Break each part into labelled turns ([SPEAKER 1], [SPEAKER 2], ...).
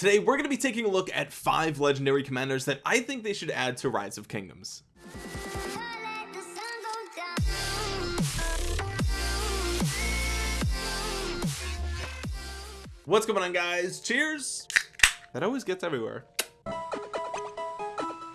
[SPEAKER 1] today we're going to be taking a look at five legendary commanders that I think they should add to rise of kingdoms. What's going on guys? Cheers! That always gets everywhere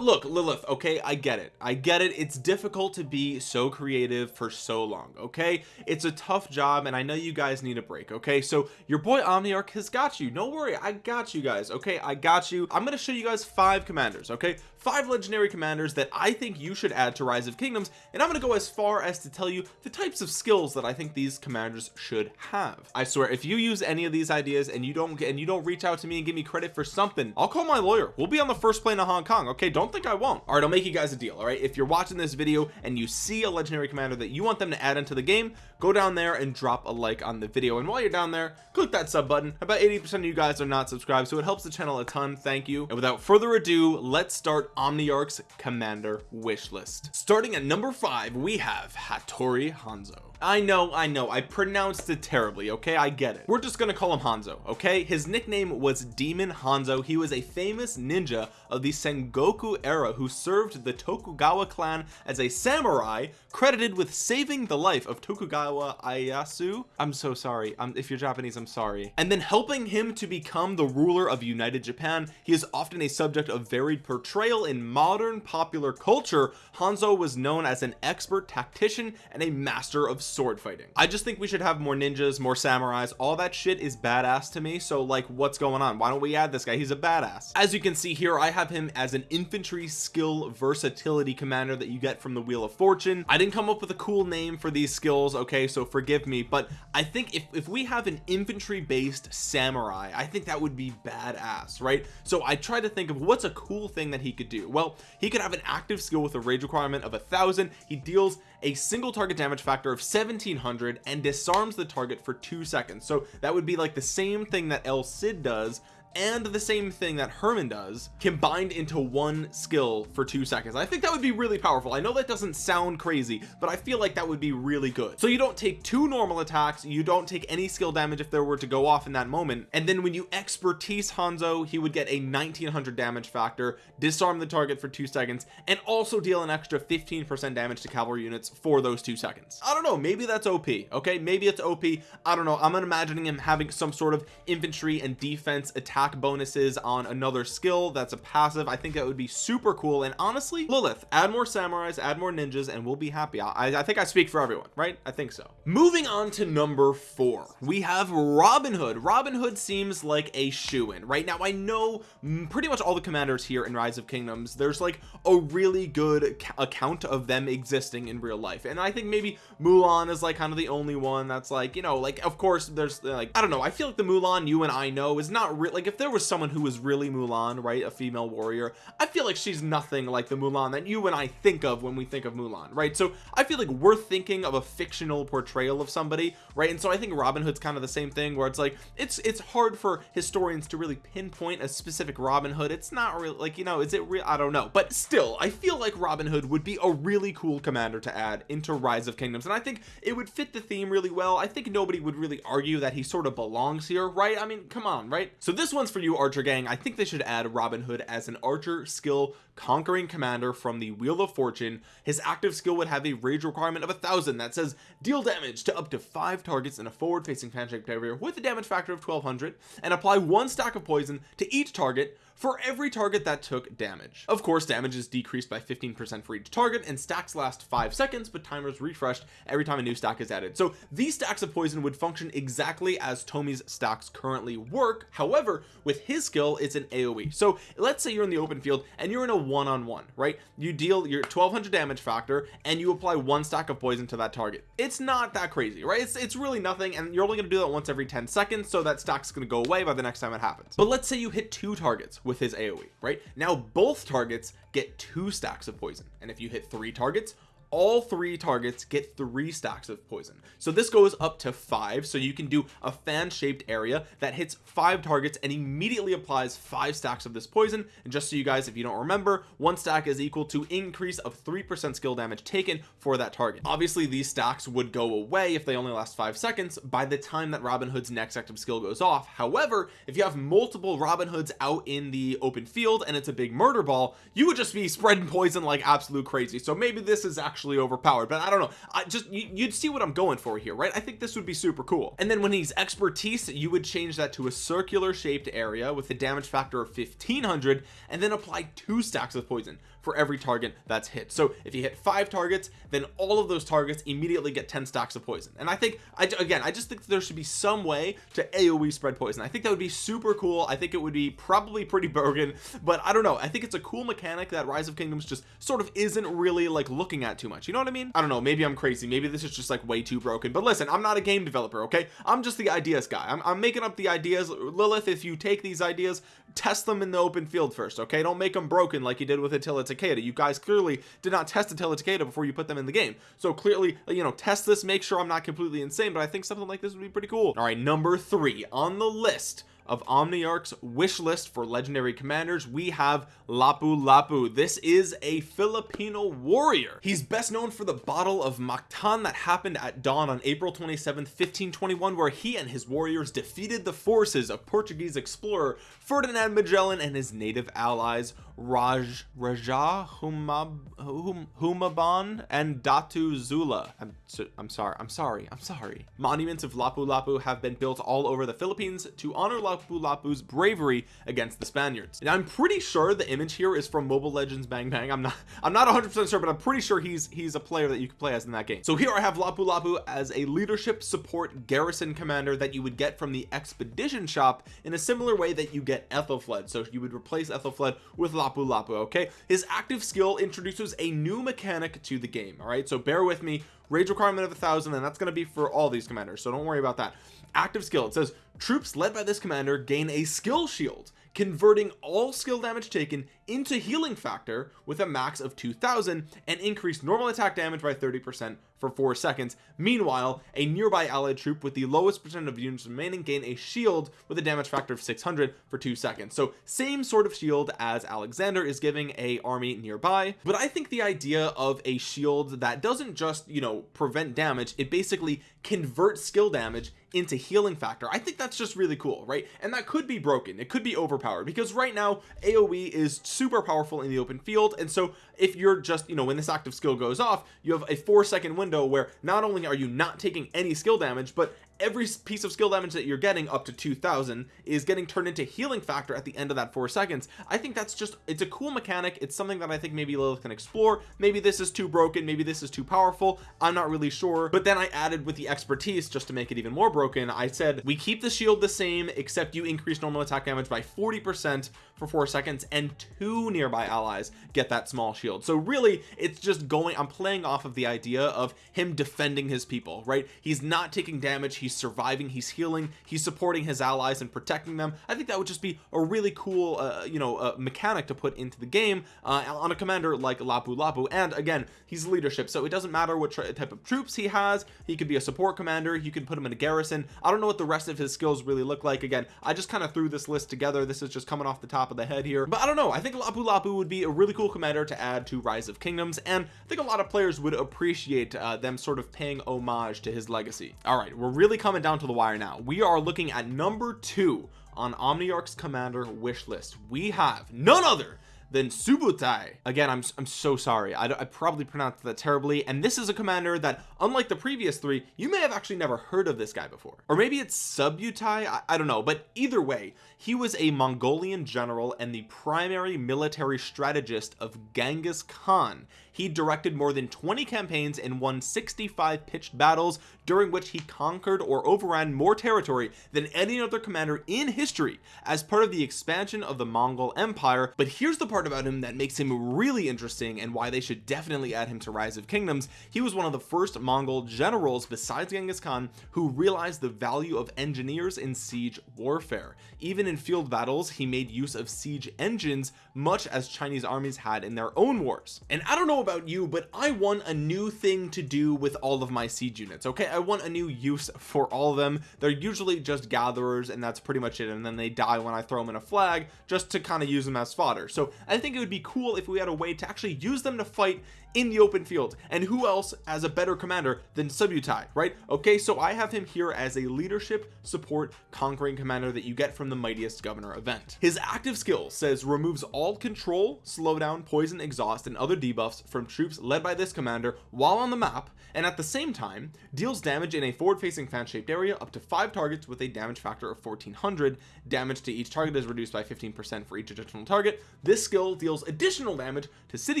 [SPEAKER 1] look Lilith okay I get it. I get it. It's difficult to be so creative for so long okay? It's a tough job and I know you guys need a break okay? So your boy Omniarch has got you. Don't worry I got you guys okay? I got you. I'm gonna show you guys five commanders okay? Five legendary commanders that I think you should add to rise of kingdoms and I'm gonna go as far as to tell you the types of skills that I think these commanders should have. I swear if you use any of these ideas and you don't and you don't reach out to me and give me credit for something I'll call my lawyer. We'll be on the first plane of Hong Kong okay? Don't think I won't. All right I'll make you guys a deal all right? If you're watching this video and you see a legendary commander that you want them to add into the game go down there and drop a like on the video. And while you're down there click that sub button. About 80 percent of you guys are not subscribed so it helps the channel a ton. Thank you. And without further ado let's start Omniarch's commander wish list. Starting at number five we have Hattori Hanzo. I know I know. I pronounced it terribly okay? I get it. We're just gonna call him Hanzo okay? His nickname was Demon Hanzo. He was a famous ninja of the Sengoku era who served the Tokugawa clan as a samurai credited with saving the life of Tokugawa Ieyasu. I'm so sorry. If you're Japanese I'm sorry. And then helping him to become the ruler of United Japan. He is often a subject of varied portrayal in modern popular culture. Hanzo was known as an expert tactician and a master of sword fighting. I just think we should have more ninjas more samurais. All that shit is badass to me. So like what's going on? Why don't we add this guy? He's a badass. As you can see here I have him as an infantry skill versatility commander that you get from the wheel of fortune. I didn't come up with a cool name for these skills okay so forgive me but I think if, if we have an infantry based samurai I think that would be badass right? So I try to think of what's a cool thing that he could do. Well he could have an active skill with a rage requirement of a thousand. He deals a single target damage factor of 1700 and disarms the target for two seconds. So that would be like the same thing that El Cid does and the same thing that Hermann does combined into one skill for two seconds. I think that would be really powerful. I know that doesn't sound crazy but I feel like that would be really good. So you don't take two normal attacks you don't take any skill damage if there were to go off in that moment and then when you expertise Hanzo he would get a 1900 damage factor disarm the target for two seconds and also deal an extra 15 percent damage to cavalry units for those two seconds. I don't know maybe that's OP okay? Maybe it's OP I don't know. I'm imagining him having some sort of infantry and defense attack attack bonuses on another skill that's a passive I think that would be super cool. And honestly Lilith add more samurais add more ninjas and we'll be happy. I, I think I speak for everyone right? I think so. Moving on to number four. We have Robin Hood. Robin Hood seems like a shoe-in. Right now I know pretty much all the commanders here in Rise of Kingdoms there's like a really good account of them existing in real life. And I think maybe Mulan is like kind of the only one that's like you know like of course there's like I don't know. I feel like the Mulan you and I know is not really like if there was someone who was really Mulan right a female warrior I feel like she's nothing like the Mulan that you and I think of when we think of Mulan right? So I feel like we're thinking of a fictional portrayal of somebody right? And so I think Robin Hood's kind of the same thing where it's like it's it's hard for historians to really pinpoint a specific Robin Hood. It's not really like you know is it real? I don't know. But still I feel like Robin Hood would be a really cool commander to add into Rise of Kingdoms and I think it would fit the theme really well. I think nobody would really argue that he sort of belongs here right? I mean come on right? So this one's for you archer gang. I think they should add Robin Hood as an archer skill conquering commander from the wheel of fortune. His active skill would have a rage requirement of a thousand that says deal damage to up to five targets in a forward facing fan shaped area with a damage factor of 1200 and apply one stack of poison to each target for every target that took damage. Of course damage is decreased by 15 percent for each target and stacks last five seconds but timers refreshed every time a new stack is added. So these stacks of poison would function exactly as Tomi's stacks currently work. However with his skill it's an aoe so let's say you're in the open field and you're in a one-on-one -on -one, right? You deal your 1200 damage factor and you apply one stack of poison to that target. It's not that crazy right? It's, it's really nothing and you're only going to do that once every 10 seconds so that stack's going to go away by the next time it happens. But let's say you hit two targets with his AoE right? Now both targets get two stacks of poison. And if you hit three targets all three targets get three stacks of poison. So this goes up to five. So you can do a fan shaped area that hits five targets and immediately applies five stacks of this poison. And just so you guys if you don't remember one stack is equal to increase of three percent skill damage taken for that target. Obviously these stacks would go away if they only last five seconds by the time that Robin Hood's next active skill goes off. However if you have multiple Robin Hoods out in the open field and it's a big murder ball you would just be spreading poison like absolute crazy. So maybe this is actually overpowered. But I don't know. I just you, you'd see what I'm going for here right? I think this would be super cool. And then when he's expertise you would change that to a circular shaped area with a damage factor of 1500 and then apply two stacks of poison for every target that's hit. So if you hit five targets then all of those targets immediately get 10 stacks of poison. And I think I again I just think there should be some way to AoE spread poison. I think that would be super cool. I think it would be probably pretty broken but I don't know. I think it's a cool mechanic that Rise of Kingdoms just sort of isn't really like looking at too much. You know what I mean? I don't know. Maybe I'm crazy. Maybe this is just like way too broken. But listen I'm not a game developer okay? I'm just the ideas guy. I'm, I'm making up the ideas. Lilith if you take these ideas test them in the open field first okay? Don't make them broken like you did with Attila Takeda. You guys clearly did not test Attila Takeda before you put them in the game. So clearly you know test this make sure I'm not completely insane but I think something like this would be pretty cool. All right number three on the list of Omniarch's wish list for legendary commanders we have Lapu Lapu. This is a Filipino warrior. He's best known for the battle of Mactan that happened at dawn on April 27th 1521 where he and his warriors defeated the forces of Portuguese explorer Ferdinand Magellan and his native allies Raj Raja Humab hum, Humabon and Datu Zula. I'm, I'm sorry I'm sorry I'm sorry. Monuments of Lapu Lapu have been built all over the Philippines to honor Lapu Lapu's bravery against the Spaniards. And I'm pretty sure the image here is from Mobile Legends Bang Bang. I'm not I'm not 100% sure but I'm pretty sure he's he's a player that you can play as in that game. So here I have Lapu Lapu as a leadership support garrison commander that you would get from the expedition shop in a similar way that you get Aethelflaed. So you would replace Aethelflaed with Lapu Lapu okay? His active skill introduces a new mechanic to the game all right? So bear with me. Rage requirement of a thousand and that's going to be for all these commanders so don't worry about that. Active skill it says troops led by this commander gain a skill shield converting all skill damage taken into healing factor with a max of 2000 and increase normal attack damage by 30 percent for four seconds. Meanwhile a nearby allied troop with the lowest percent of units remaining gain a shield with a damage factor of 600 for two seconds. So same sort of shield as Alexander is giving a army nearby but I think the idea of a shield that doesn't just you know prevent damage it basically converts skill damage into healing factor. I think that's just really cool right? And that could be broken. It could be overpowered because right now AoE is super powerful in the open field. And so if you're just you know when this active skill goes off you have a four second window where not only are you not taking any skill damage but every piece of skill damage that you're getting up to 2000 is getting turned into healing factor at the end of that four seconds. I think that's just it's a cool mechanic. It's something that I think maybe Lilith can explore. Maybe this is too broken. Maybe this is too powerful. I'm not really sure. But then I added with the expertise just to make it even more broken I said we keep the shield the same except you increase normal attack damage by 40 percent for four seconds and two nearby allies get that small shield. So really it's just going I'm playing off of the idea of him defending his people right? He's not taking damage he's surviving he's healing he's supporting his allies and protecting them. I think that would just be a really cool uh, you know uh, mechanic to put into the game uh, on a commander like Lapu Lapu. And again he's leadership so it doesn't matter what type of troops he has. He could be a support commander you can put him in a garrison. I don't know what the rest of his skills really look like. Again I just kind of threw this list together. This is just coming off the top of the head here. But I don't know I think Lapu Lapu would be a really cool commander to add to Rise of Kingdoms and I think a lot of players would appreciate uh, them sort of paying homage to his legacy. All right we're really coming down to the wire now. We are looking at number two on Omniarch's commander wish list. We have none other than Subutai. Again I'm, I'm so sorry. I, I probably pronounced that terribly and this is a commander that unlike the previous three you may have actually never heard of this guy before. Or maybe it's Subutai I, I don't know but either way he was a Mongolian general and the primary military strategist of Genghis Khan he directed more than 20 campaigns and won 65 pitched battles during which he conquered or overran more territory than any other commander in history as part of the expansion of the Mongol Empire. But here's the part about him that makes him really interesting and why they should definitely add him to Rise of Kingdoms. He was one of the first Mongol generals besides Genghis Khan who realized the value of engineers in siege warfare. Even in field battles he made use of siege engines much as Chinese armies had in their own wars. And I don't know about you but I want a new thing to do with all of my siege units okay? I want a new use for all of them. They're usually just gatherers and that's pretty much it and then they die when I throw them in a flag just to kind of use them as fodder. So I think it would be cool if we had a way to actually use them to fight in the open field and who else as a better commander than Subutai right? Okay so I have him here as a leadership support conquering commander that you get from the mightiest governor event. His active skill says removes all control slowdown poison exhaust and other debuffs from troops led by this commander while on the map and at the same time deals damage in a forward facing fan shaped area up to five targets with a damage factor of 1400 damage to each target is reduced by 15 percent for each additional target. This skill deals additional damage to city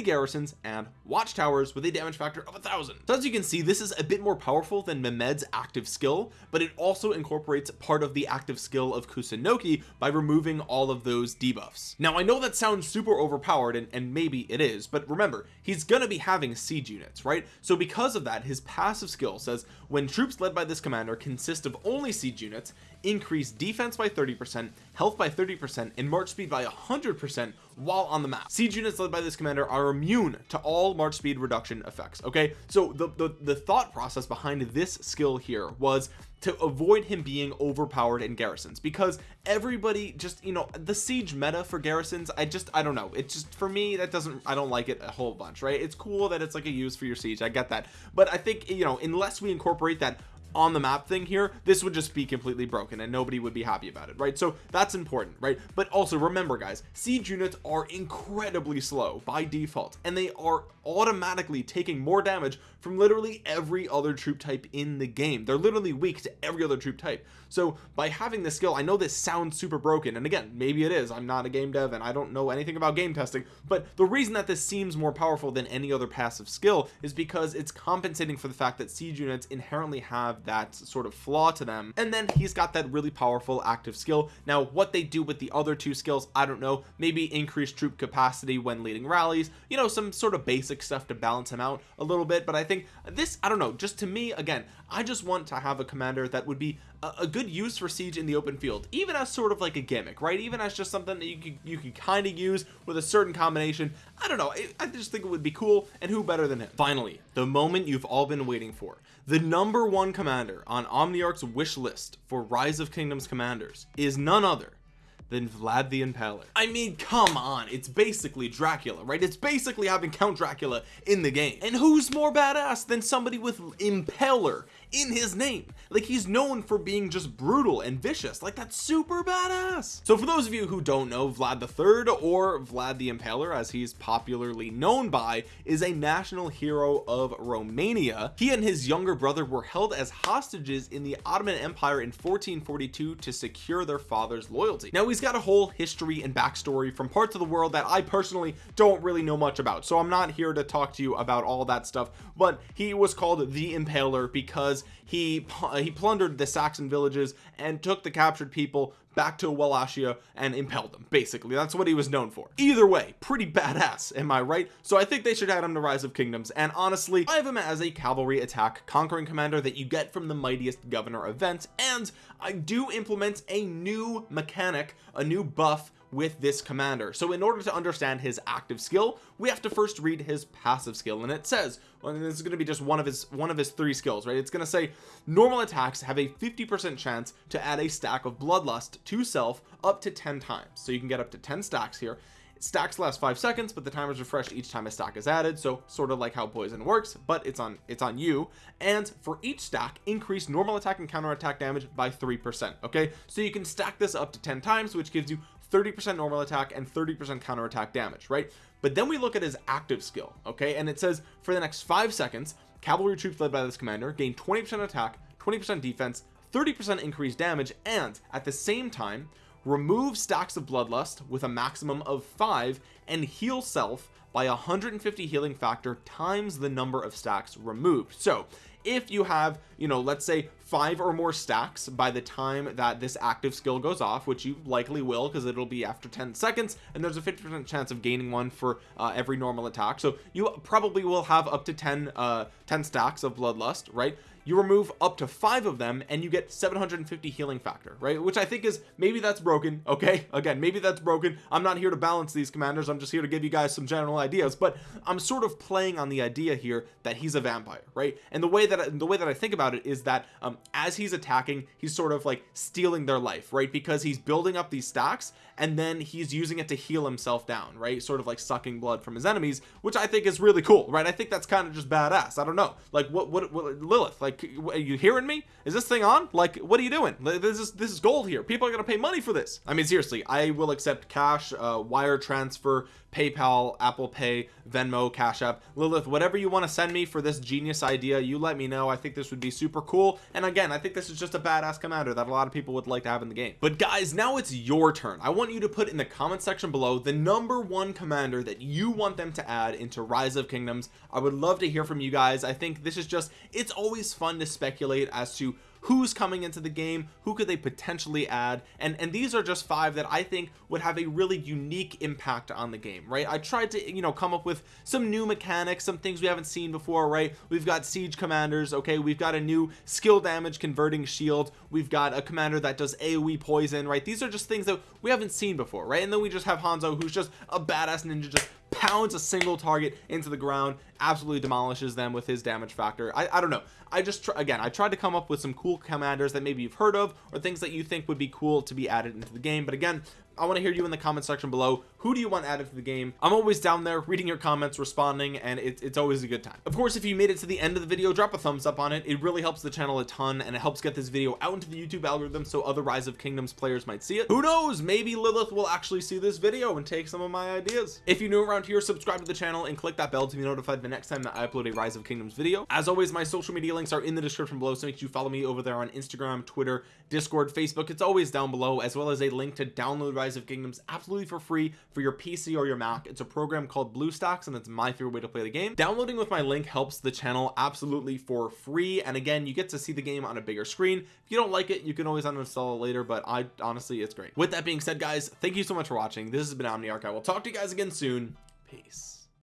[SPEAKER 1] garrisons and watchtowers with a damage factor of a thousand. So as you can see this is a bit more powerful than Mehmed's active skill but it also incorporates part of the active skill of Kusunoki by removing all of those debuffs. Now I know that sounds super overpowered and, and maybe it is but remember he's gonna be having siege units right? So because of that his passive skill says when troops led by this commander consist of only siege units increase defense by 30 percent health by 30 percent and march speed by 100 percent while on the map. Siege units led by this commander are immune to all march speed reduction effects okay? So the the, the thought process behind this skill here was to avoid him being overpowered in garrisons because everybody just you know the siege meta for garrisons I just I don't know. It's just for me that doesn't I don't like it a whole bunch right? It's cool that it's like a use for your siege. I get that. But I think you know unless we incorporate that on the map thing here this would just be completely broken and nobody would be happy about it right? So that's important right? But also remember guys siege units are incredibly slow by default and they are automatically taking more damage from literally every other troop type in the game. They're literally weak to every other troop type. So by having this skill I know this sounds super broken and again maybe it is. I'm not a game dev and I don't know anything about game testing but the reason that this seems more powerful than any other passive skill is because it's compensating for the fact that siege units inherently have that sort of flaw to them. And then he's got that really powerful active skill. Now what they do with the other two skills I don't know. Maybe increase troop capacity when leading rallies. You know some sort of basic stuff to balance him out a little bit. But I think this I don't know just to me again I just want to have a commander that would be a, a good use for siege in the open field even as sort of like a gimmick right even as just something that you could you could kind of use with a certain combination I don't know I, I just think it would be cool and who better than him finally the moment you've all been waiting for the number one commander on Omniarch's wish list for rise of kingdoms commanders is none other than Vlad the Impaler. I mean, come on, it's basically Dracula, right? It's basically having Count Dracula in the game. And who's more badass than somebody with Impaler in his name. Like he's known for being just brutal and vicious. Like that's super badass. So for those of you who don't know Vlad the third or Vlad the Impaler as he's popularly known by is a national hero of Romania. He and his younger brother were held as hostages in the Ottoman Empire in 1442 to secure their father's loyalty. Now he's got a whole history and backstory from parts of the world that I personally don't really know much about. So I'm not here to talk to you about all that stuff but he was called the Impaler because he he plundered the Saxon villages and took the captured people back to Wallachia and impelled them basically. That's what he was known for. Either way pretty badass am I right? So I think they should add him to Rise of Kingdoms. And honestly I have him as a cavalry attack conquering commander that you get from the mightiest governor event and I do implement a new mechanic a new buff with this commander. So in order to understand his active skill we have to first read his passive skill. And it says well, this is going to be just one of his one of his three skills right? It's going to say normal attacks have a 50 percent chance to add a stack of bloodlust to self up to 10 times. So you can get up to 10 stacks here. Stacks last five seconds but the timer is refreshed each time a stack is added. So sort of like how poison works but it's on it's on you. And for each stack increase normal attack and counter attack damage by three percent okay? So you can stack this up to 10 times which gives you 30% normal attack and 30% counter attack damage right? But then we look at his active skill okay? And it says for the next five seconds cavalry troops led by this commander gain 20% attack 20% defense 30% increased damage and at the same time remove stacks of bloodlust with a maximum of five and heal self by 150 healing factor times the number of stacks removed. So if you have you know let's say five or more stacks by the time that this active skill goes off which you likely will because it'll be after 10 seconds and there's a 50 percent chance of gaining one for uh, every normal attack. So you probably will have up to 10 uh 10 stacks of bloodlust right you remove up to five of them and you get 750 healing factor right? Which I think is maybe that's broken okay? Again maybe that's broken. I'm not here to balance these commanders. I'm just here to give you guys some general ideas. But I'm sort of playing on the idea here that he's a vampire right? And the way that the way that I think about it is that um, as he's attacking he's sort of like stealing their life right? Because he's building up these stacks and then he's using it to heal himself down right? Sort of like sucking blood from his enemies which I think is really cool right? I think that's kind of just badass. I don't know. Like what what, what Lilith like are you hearing me? Is this thing on? Like what are you doing? This is this is gold here. People are gonna pay money for this. I mean seriously I will accept cash uh, wire transfer PayPal Apple Pay Venmo Cash App. Lilith whatever you want to send me for this genius idea you let me know. I think this would be super cool. And again I think this is just a badass commander that a lot of people would like to have in the game. But guys now it's your turn. I want you to put in the comment section below the number one commander that you want them to add into rise of kingdoms. I would love to hear from you guys. I think this is just it's always fun to speculate as to who's coming into the game who could they potentially add and and these are just five that I think would have a really unique impact on the game right? I tried to you know come up with some new mechanics some things we haven't seen before right? We've got siege commanders okay? We've got a new skill damage converting shield. We've got a commander that does AoE poison right? These are just things that we haven't seen before right? And then we just have Hanzo who's just a badass ninja just pounds a single target into the ground absolutely demolishes them with his damage factor. I, I don't know. I just again I tried to come up with some cool commanders that maybe you've heard of or things that you think would be cool to be added into the game. But again I want to hear you in the comment section below. Who do you want added to the game? I'm always down there reading your comments responding and it, it's always a good time. Of course if you made it to the end of the video drop a thumbs up on it. It really helps the channel a ton and it helps get this video out into the YouTube algorithm so other rise of kingdoms players might see it. Who knows? Maybe Lilith will actually see this video and take some of my ideas. If you're new around here subscribe to the channel and click that bell to be notified the next time that I upload a rise of kingdoms video. As always my social media links are in the description below so make sure you follow me over there on Instagram Twitter Discord Facebook. It's always down below as well as a link to download rise of kingdoms absolutely for free for your PC or your Mac. It's a program called BlueStacks and it's my favorite way to play the game. Downloading with my link helps the channel absolutely for free and again you get to see the game on a bigger screen. If you don't like it you can always uninstall it later but I honestly it's great. With that being said guys thank you so much for watching. This has been Omniarch. I will talk to you guys again soon. Peace